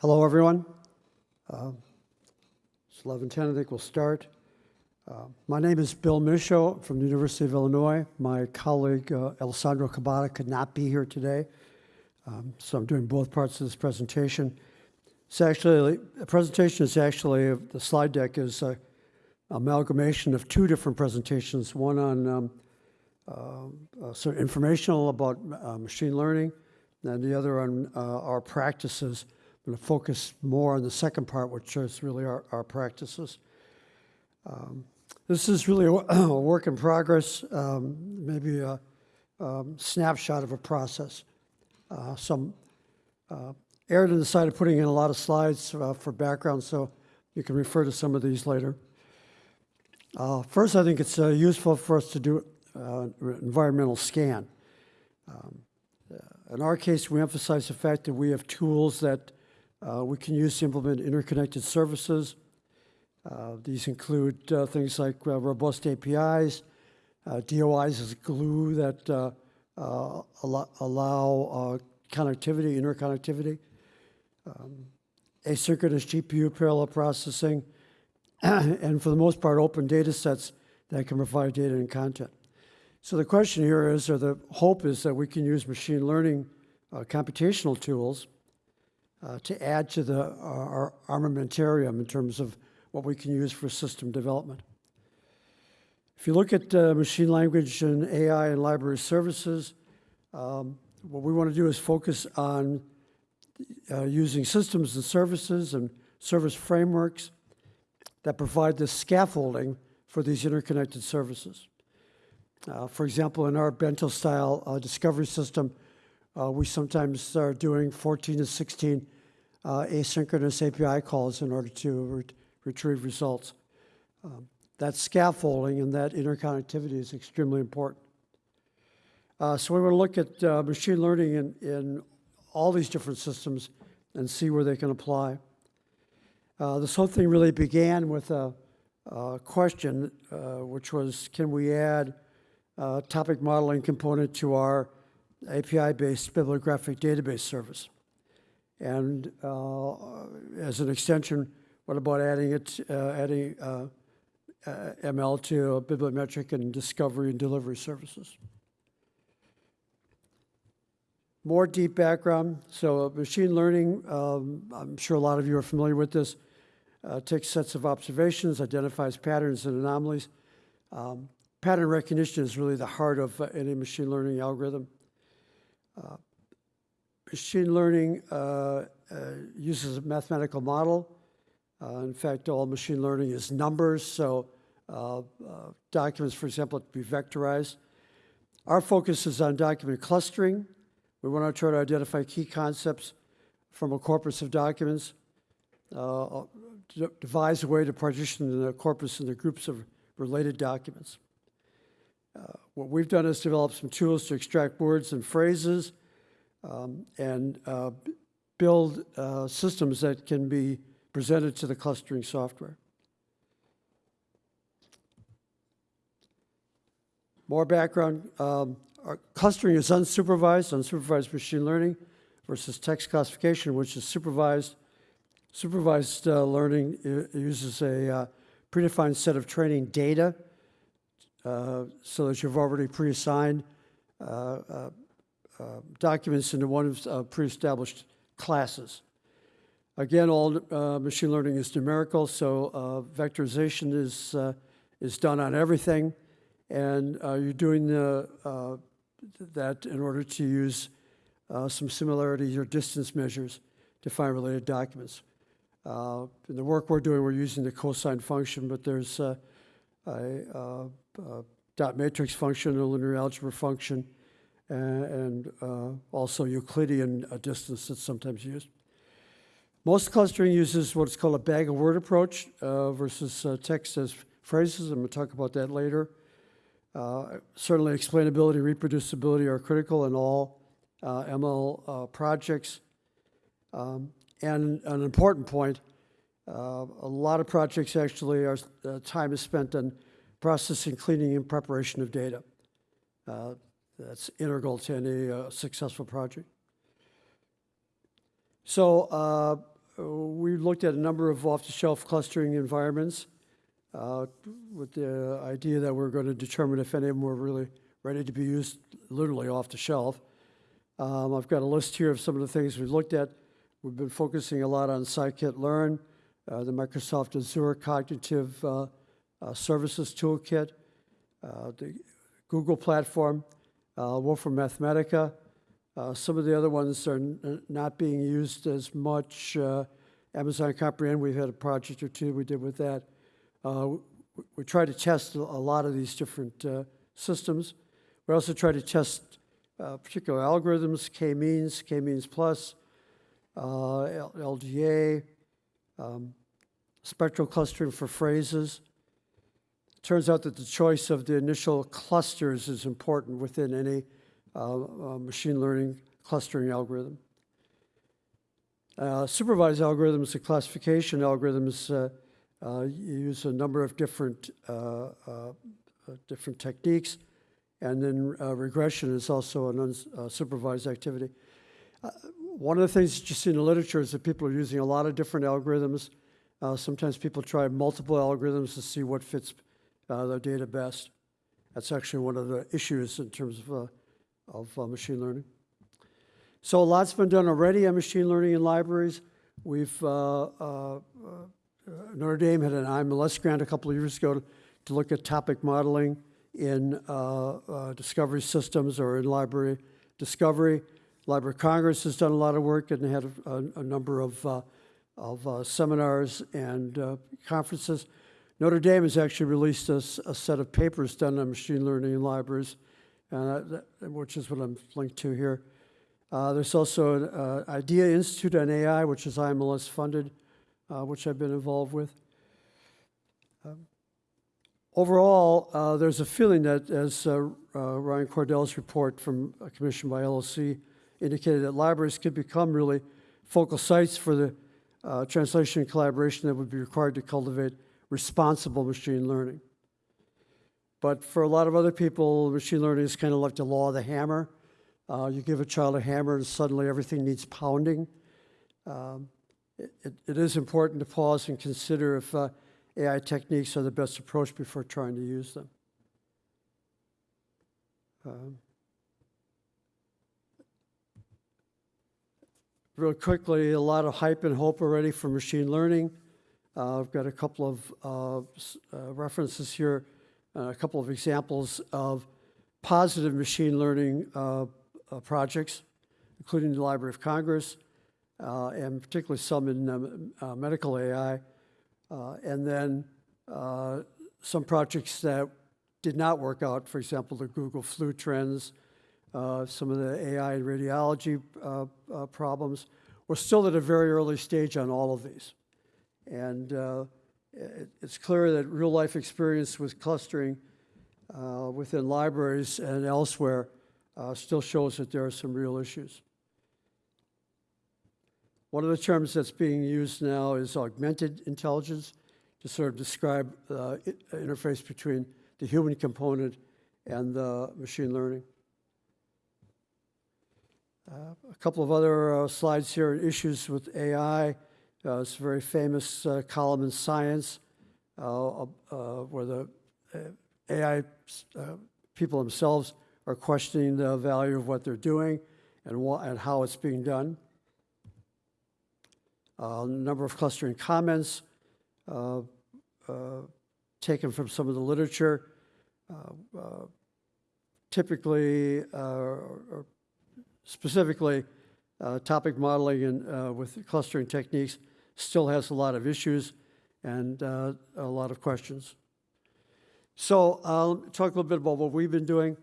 Hello, everyone. Uh, it's 11:10. I think we'll start. Uh, my name is Bill Mischo from the University of Illinois. My colleague uh, Alessandro Cabada could not be here today, um, so I'm doing both parts of this presentation. It's actually a presentation is actually the slide deck is a amalgamation of two different presentations. One on um, uh, uh, sort of informational about uh, machine learning, and the other on uh, our practices. Going to focus more on the second part, which is really our, our practices. Um, this is really a, a work in progress, um, maybe a um, snapshot of a process. Uh, some uh, erred on the side of putting in a lot of slides uh, for background, so you can refer to some of these later. Uh, first, I think it's uh, useful for us to do an environmental scan. Um, in our case, we emphasize the fact that we have tools that uh, we can use to implement interconnected services. Uh, these include uh, things like uh, robust APIs, uh, DOIs as glue that uh, allow, connectivity, interconnectivity, um, asynchronous GPU parallel processing, and for the most part, open data sets that can provide data and content. So the question here is, or the hope is that we can use machine learning computational tools to add to the, uh, our armamentarium in terms of what we can use for system development. If you look at uh, machine language and AI and library services, um, what we want to do is focus on uh, using systems and services and service frameworks that provide the scaffolding for these interconnected services. Uh, for example, in our bento-style uh, discovery system, uh, we sometimes are doing 14 to 16 uh, asynchronous API calls in order to re retrieve results. Um, that scaffolding and that interconnectivity is extremely important. Uh, so we want to look at uh, machine learning in, in all these different systems and see where they can apply. Uh, this whole thing really began with a, a question, uh, which was, can we add topic modeling component to our API-based bibliographic database service. And uh, as an extension, what about adding it, uh, adding uh, uh ML to bibliometric and discovery and delivery services? More deep background. So uh, machine learning, um, I'm sure a lot of you are familiar with this, uh, takes sets of observations, identifies patterns and anomalies. Um, pattern recognition is really the heart of any machine learning algorithm. Uh, machine learning uh, uh, uses a mathematical model. in fact, all machine learning is numbers, so documents, for example, to be vectorized. Our focus is on document clustering. We want to try to identify key concepts from a corpus of documents, uh, devise a way to partition the corpus into groups of related documents. Uh, what we've done is develop some tools to extract words and phrases um, and uh, build uh, systems that can be presented to the clustering software. More background. Um, clustering is unsupervised, unsupervised machine learning versus text classification, which is supervised. Supervised uh, learning uses a uh, predefined set of training data uh, so that you've already pre-assigned uh, uh, documents into one of pre-established classes. Again, all machine learning is numerical, so vectorization is, is done on everything, and you're doing the, that in order to use some similarities or distance measures to find related documents. Uh, in the work we're doing, we're using the cosine function, but there's uh, a, uh, dot matrix function, a linear algebra function, and, and uh, also Euclidean uh, distance that's sometimes used. Most clustering uses what's called a bag of word approach uh, versus uh, text as phrases. I'm going to talk about that later. Uh, certainly explainability, reproducibility are critical in all ML projects. Um, and an important point, a lot of projects actually are, time is spent on processing, cleaning, and preparation of data. Uh, that's integral to any uh, successful project. So uh, we looked at a number of off-the-shelf clustering environments uh, with the idea that we're going to determine if any of them were really ready to be used literally off the shelf. Um, I've got a list here of some of the things we've looked at. We've been focusing a lot on scikit-learn, uh, the Microsoft Azure Cognitive uh, uh, Services Toolkit, uh, the Google platform, Wolfram Mathematica. Uh, some of the other ones are not being used as much. Amazon Comprehend, we've had a project or two we did with that. We try to test a lot of these different systems. We also try to test uh, particular algorithms, k-means, k-means plus, uh, L- LDA, um, spectral clustering for phrases. Turns out that the choice of the initial clusters is important within any uh, uh, machine learning clustering algorithm. Uh, Supervised algorithms and classification algorithms uh, uh, use a number of different, uh, uh, uh, different techniques, and then uh, regression is also an unsupervised activity. Uh, One of the things that you see in the literature is that people are using a lot of different algorithms. Uh, Sometimes people try multiple algorithms to see what fits uh, their data best. That's actually one of the issues in terms of, uh, of uh, machine learning. So a lot's been done already on machine learning in libraries. We've, uh, uh, Notre Dame had an IMLS grant a couple of years ago to, to look at topic modeling in discovery systems or in library discovery. Library of Congress has done a lot of work and had a, a, a number of, of uh, seminars and uh, conferences. Notre Dame has actually released a set of papers done on machine learning in libraries, uh, that- which is what I'm linked to here. Uh, There's also an uh, Idea Institute on AI, which is IMLS funded, uh, which I've been involved with. Um, Overall, uh, there's a feeling that, as uh, uh, Ryan Cordell's report from a commission by LLC indicated, that libraries could become really focal sites for the uh, translation and collaboration that would be required to cultivate responsible machine learning. But for a lot of other people, machine learning is kind of like the law of the hammer. Uh, you give a child a hammer and suddenly everything needs pounding. Um, it, it- is important to pause and consider if uh, AI techniques are the best approach before trying to use them. Um, Real quickly, a lot of hype and hope already for machine learning. Uh, I've got a couple of uh, uh, references here, uh, a couple of examples of positive machine learning uh, projects, including the Library of Congress, and particularly some in um, medical AI. And then some projects that did not work out, for example, the Google flu trends, uh, some of the AI and radiology uh, uh, problems. We're still at a very early stage on all of these. And uh, it- it's clear that real-life experience with clustering uh, within libraries and elsewhere still shows that there are some real issues. One of the terms that's being used now is augmented intelligence to sort of describe uh, interface between the human component and the machine learning. A couple of other uh, slides here, issues with AI. Uh, It's a very famous uh, column in Science where the AI people themselves are questioning the value of what they're doing and and how it's being done. A number of clustering comments uh, uh, taken from some of the literature. Uh, Typically, or specifically, uh, topic modeling and uh, with clustering techniques still has a lot of issues and uh, a lot of questions. So I'll talk a little bit about what we've been doing.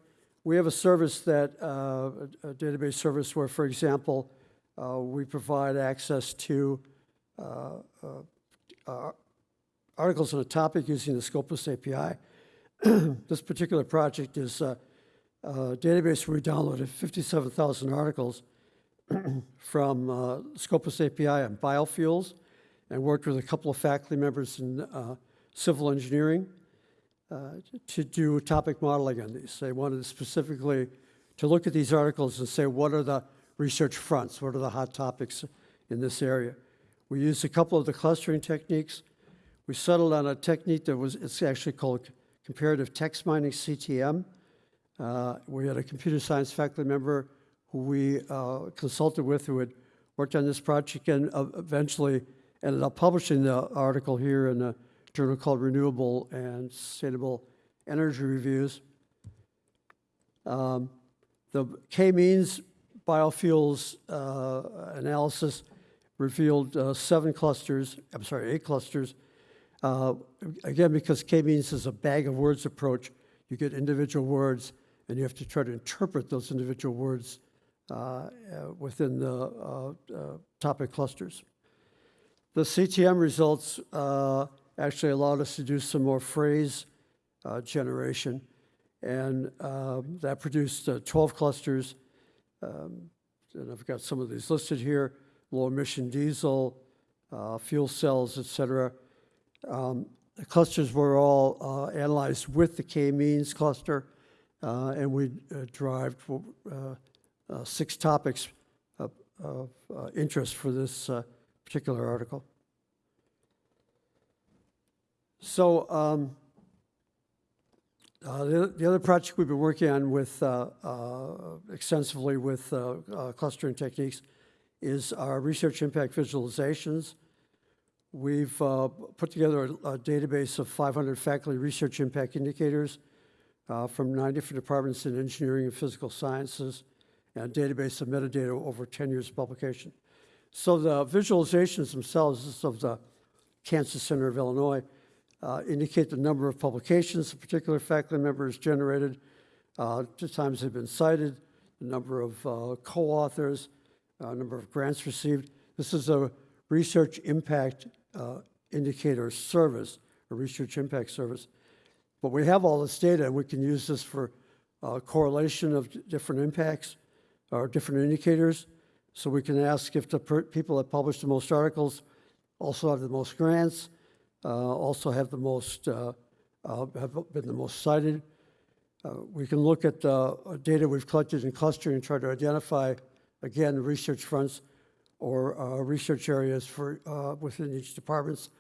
We have a service that, uh, a database service where, for example, we provide access to articles on a topic using the Scopus API. This particular project is uh, database where we downloaded 57,000 articles from uh, Scopus API on biofuels and worked with a couple of faculty members in uh, civil engineering uh, to do topic modeling on these. They wanted specifically to look at these articles and say, what are the research fronts? What are the hot topics in this area? We used a couple of the clustering techniques. We settled on a technique that was, it's actually called comparative text mining, CTM. Uh, We had a computer science faculty member who we uh, consulted with who had worked on this project and uh, eventually ended up publishing the article here in a journal called Renewable and Sustainable Energy Reviews. Um, The K-means biofuels uh, analysis revealed uh, seven clusters, I'm sorry, eight clusters. Uh, Again, because K-means is a bag of words approach, you get individual words, and you have to try to interpret those individual words uh, uh, within the uh, uh, topic clusters. The CTM results actually allowed us to do some more phrase generation, and um, that produced uh, 12 clusters. Um, And I've got some of these listed here, low-emission diesel, uh, fuel cells, et cetera. Um, The clusters were all uh, analyzed with the K-means cluster, and we uh, derived uh, uh, six topics of, of uh, interest for this uh, particular article. So um, uh, the, the other project we've been working on with uh, uh, extensively with uh, uh, clustering techniques is our research impact visualizations. We've uh, put together a, a database of 500 faculty research impact indicators uh, from nine different departments in engineering and physical sciences, and database of metadata over 10 years of publication. So the visualizations themselves of the Cancer Center of Illinois uh, indicate the number of publications a particular faculty member has generated, uh, the times they've been cited, the number of uh, co-authors, uh, number of grants received. This is a research impact uh, indicator service, a research impact service. But we have all this data, and we can use this for uh, correlation of different impacts or different indicators. So we can ask if the people that publish the most articles also have the most grants, uh, also have the most, uh, uh, have been the most cited. Uh, We can look at the uh, data we've collected in clustering and try to identify, again, research fronts or research areas for, within each departments,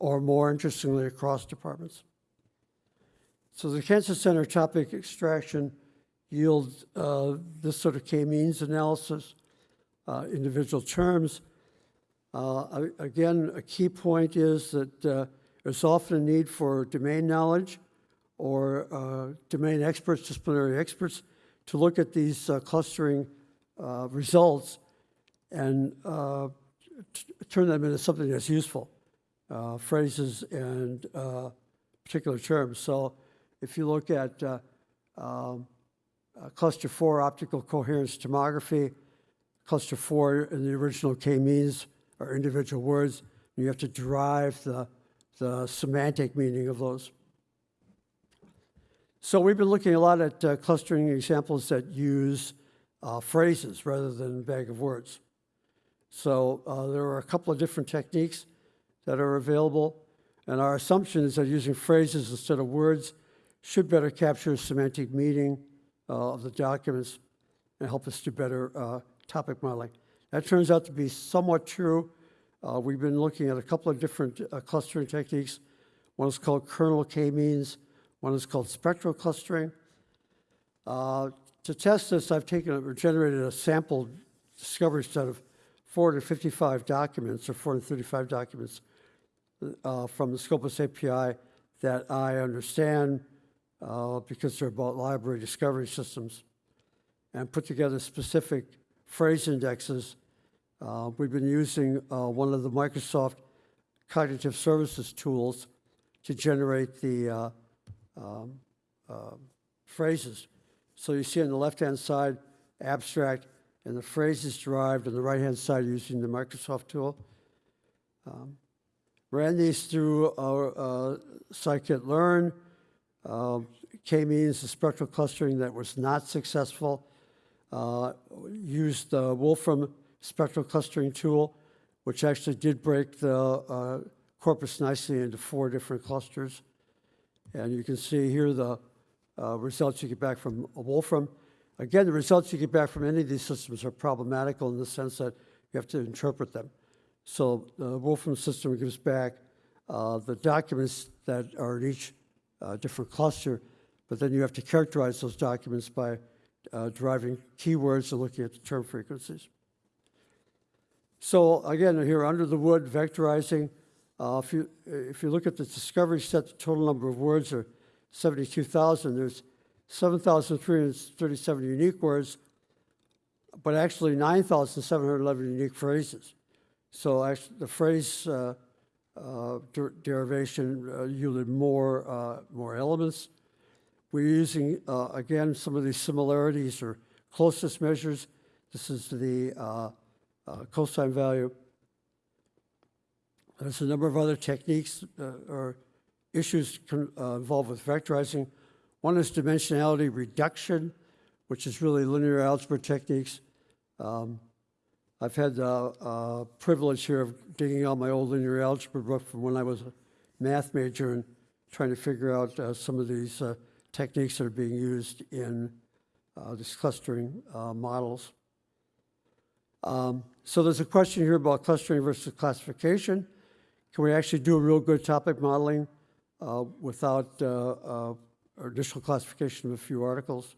or more interestingly, across departments. So the Cancer Center topic extraction yields uh, this sort of K-means analysis, uh, individual terms. Uh, Again, a key point is that uh, there's often a need for domain knowledge or uh, domain experts, disciplinary experts, to look at these uh, clustering results and turn them into something that's useful, phrases and particular terms. So if you look at uh, um, uh, cluster four, optical coherence tomography, cluster four in the original K-means are individual words. You have to derive the, the semantic meaning of those. So we've been looking a lot at uh, clustering examples that use uh, phrases rather than bag of words. So uh, there are a couple of different techniques that are available, and our assumption is that using phrases instead of words should better capture semantic meaning uh, of the documents and help us do better uh, topic modeling. That turns out to be somewhat true. Uh, We've been looking at a couple of different uh, clustering techniques. One is called kernel k-means, one is called spectral clustering. Uh, To test this, I've taken, or generated a sample discovery set of 455 documents, or 435 documents uh, from the Scopus API that I understand uh, because they're about library discovery systems, and put together specific phrase indexes. Uh, We've been using uh, one of the Microsoft cognitive services tools to generate the uh, um, uh, phrases. So you see on the left-hand side, abstract, and the phrases derived on the right-hand side using the Microsoft tool. Um, Ran these through our uh, scikit-learn. Um, K-means the spectral clustering that was not successful. Uh, Used the Wolfram spectral clustering tool, which actually did break the uh, corpus nicely into four different clusters. And you can see here the uh, results you get back from Wolfram. Again, the results you get back from any of these systems are problematical in the sense that you have to interpret them. So the Wolfram system gives back uh, the documents that are in each uh, different cluster, but then you have to characterize those documents by uh, deriving keywords and looking at the term frequencies. So again, here under the wood, vectorizing, uh, if you, if you look at the discovery set, the total number of words are 72,000. There's 7,337 unique words, but actually 9,711 unique phrases. So actually, the phrase uh, der- derivation uh, yielded more, uh, more elements. We're using, uh, again, some of these similarities or closest measures. This is the uh, uh, cosine value. There's a number of other techniques uh, or issues uh, involved with vectorizing. One is dimensionality reduction, which is really linear algebra techniques. Um, I've had the uh, privilege here of digging out my old linear algebra book from when I was a math major and trying to figure out uh, some of these uh, techniques that are being used in uh, these clustering uh, models. Um, so there's a question here about clustering versus classification. Can we actually do a real good topic modeling uh, without initial classification of a few articles?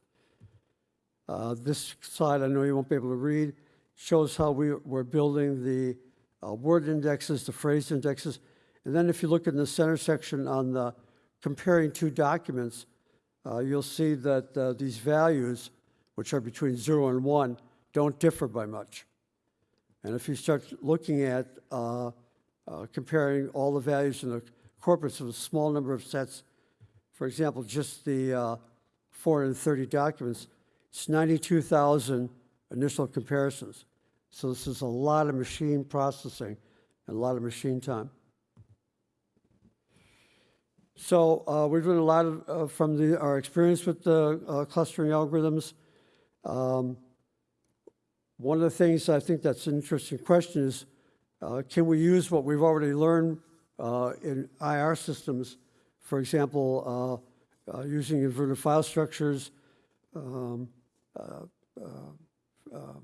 This slide, I know you won't be able to read, shows how we, we're building the uh, word indexes, the phrase indexes. And then if you look in the center section on the comparing two documents, uh, you'll see that uh, these values, which are between zero and one, don't differ by much. And if you start looking at uh, uh, comparing all the values in the corpus of a small number of sets, for example, just the uh, 430 documents, it's 92,000 initial comparisons. So this is a lot of machine processing and a lot of machine time. So uh, we're doing a lot of, uh, from the, our experience with the uh, clustering algorithms. Um, one of the things I think that's an interesting question is, uh, can we use what we've already learned uh, in IR systems, for example, uh, using inverted file structures, um, um,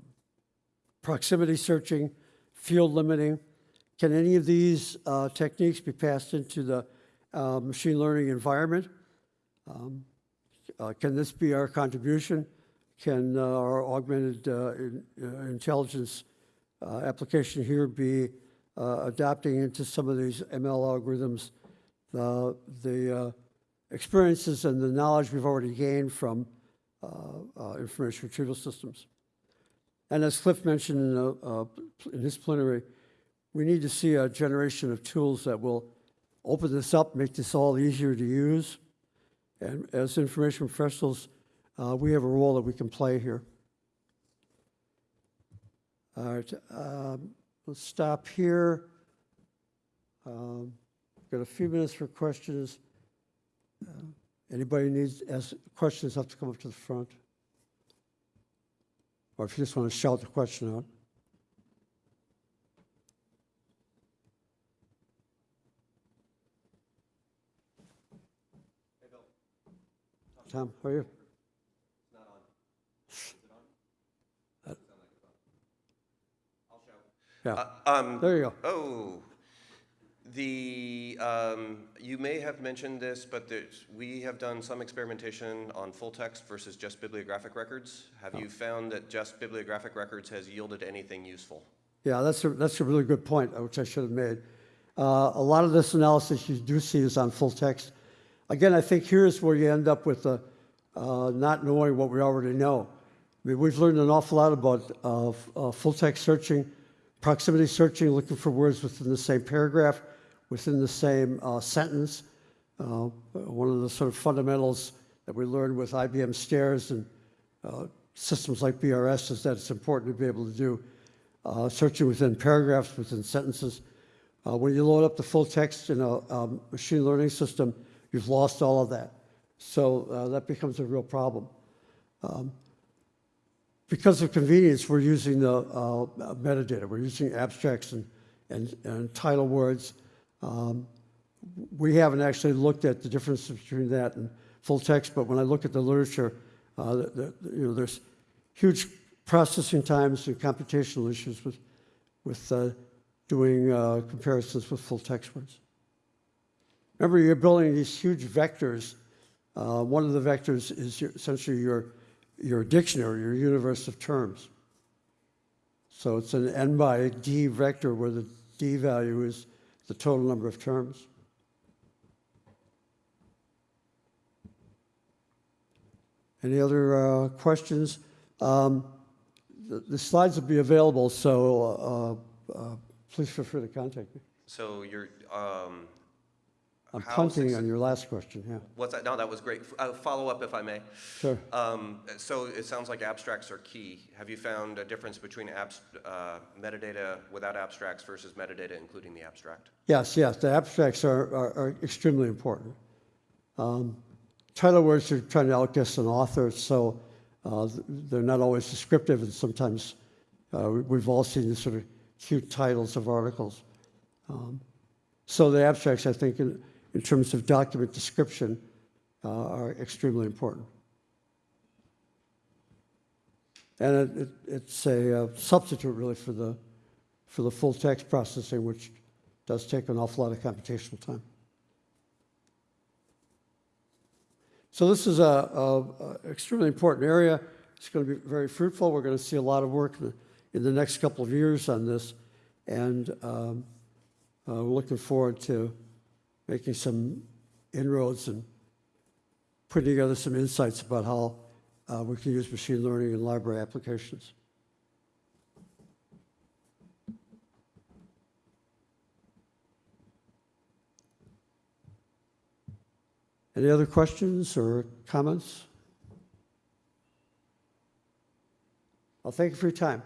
proximity searching, field limiting? Can any of these uh, techniques be passed into the uh, machine learning environment? Um, uh, Can this be our contribution? Can uh, our augmented uh, in- uh, intelligence application here be adapting into some of these ML algorithms, the, experiences and the knowledge we've already gained from information retrieval systems? And as Cliff mentioned in, uh, in his plenary, we need to see a generation of tools that will open this up, make this all easier to use. And as information professionals, uh, we have a role that we can play here. All right, um, let's stop here. Um, Got a few minutes for questions. Uh, Anybody needs, ask questions, have to come up to the front. Or if you just want to shout the question out. Hey, Bill. Tom, how are you? Yeah, Um, there you go. oh, the, um, you may have mentioned this, but we have done some experimentation on full text versus just bibliographic records. Have Oh. you found that just bibliographic records has yielded anything useful? Yeah, that's a, that's a really good point, which I should have made. Uh, a lot of this analysis you do see is on full text. Again, I think here's where you end up with the, uh, not knowing what we already know. I mean, we've learned an awful lot about uh, uh, full text searching, proximity searching, looking for words within the same paragraph, within the same uh, sentence. Uh, one of the sort of fundamentals that we learned with IBM Stairs and uh, systems like BRS is that it's important to be able to do uh, searching within paragraphs, within sentences. Uh, when you load up the full text in a um, machine learning system, you've lost all of that. So that becomes a real problem. Um, because of convenience, we're using the uh, metadata. We're using abstracts and, and, and title words. Um, we haven't actually looked at the difference between that and full text, but when I look at the literature, uh, the, the, you know, there's huge processing times and computational issues with, with uh, doing uh, comparisons with full text words. Remember, you're building these huge vectors. Uh, one of the vectors is your, essentially your, your dictionary, your universe of terms. So it's an n by d vector where the d value is the total number of terms. Any other uh, questions? Um, the, the slides will be available, so uh, uh, please feel free to contact me. So you're, um, I'm punting on your last question, yeah. what's that? No, that was great. Uh, Follow up if I may. Sure. Um, So it sounds like abstracts are key. Have you found a difference between uh, metadata without abstracts versus metadata including the abstract? Yes, yes, the abstracts are, are, are extremely important. Um, title words are trying to outguess an author, so uh, they're not always descriptive, and sometimes uh, we- we've all seen the sort of cute titles of articles. Um, so the abstracts, I think, in, terms of document description, uh, are extremely important. And it, it, it's a uh, substitute really for the, for the full text processing, which does take an awful lot of computational time. So this is a, a, a extremely important area. It's going to be very fruitful. We're going to see a lot of work in the, in the next couple of years on this, and um, uh, we're looking forward to making some inroads and putting together some insights about how uh, we can use machine learning in library applications. Any other questions or comments? Well, thank you for your time.